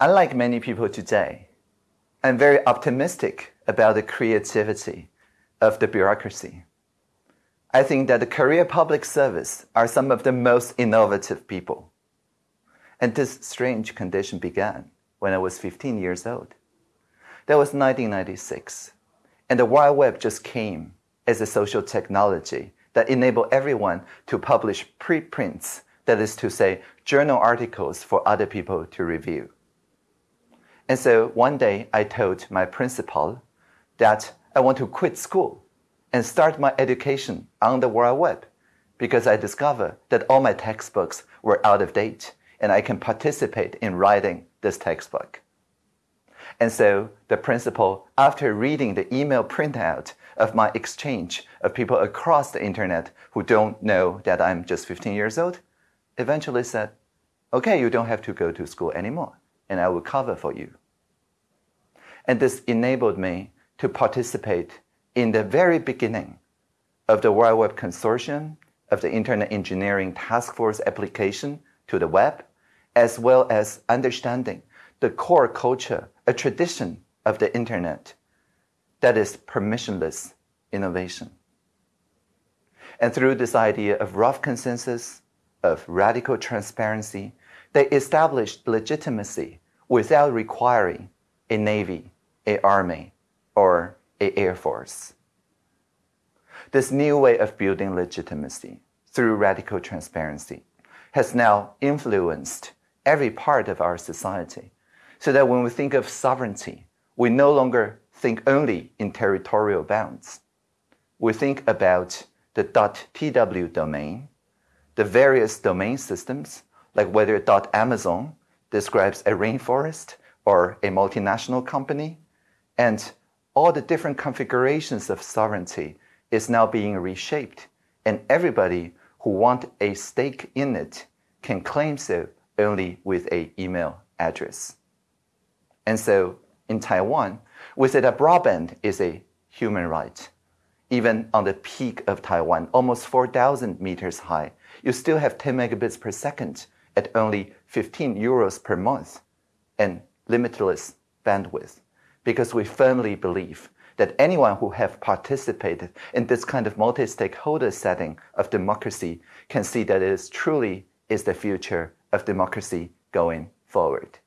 unlike many people today, I'm very optimistic about the creativity of the bureaucracy. I think that the career Public Service are some of the most innovative people. And this strange condition began when I was 15 years old. That was 1996. And the World Web just came as a social technology that enabled everyone to publish preprints, that is to say, journal articles for other people to review. And so one day I told my principal that I want to quit school and start my education on the World Web because I discovered that all my textbooks were out of date and I can participate in writing this textbook. And so the principal, after reading the email printout of my exchange of people across the internet who don't know that I'm just 15 years old, eventually said, okay, you don't have to go to school anymore, and I will cover for you. And this enabled me to participate in the very beginning of the World Web Consortium, of the Internet Engineering Task Force application to the web, as well as understanding the core culture, a tradition of the Internet that is permissionless innovation. And through this idea of rough consensus, of radical transparency, they established legitimacy without requiring a navy, a army, or a air force. This new way of building legitimacy through radical transparency has now influenced every part of our society so that when we think of sovereignty, we no longer think only in territorial bounds. We think about the .tw domain, the various domain systems, like whether .amazon describes a rainforest or a multinational company, and all the different configurations of sovereignty is now being reshaped, and everybody who want a stake in it can claim so only with a email address. And so in Taiwan, we say that broadband is a human right. Even on the peak of Taiwan, almost 4,000 meters high, you still have 10 megabits per second at only 15 euros per month and limitless bandwidth because we firmly believe that anyone who have participated in this kind of multi-stakeholder setting of democracy can see that it is truly is the future of democracy going forward.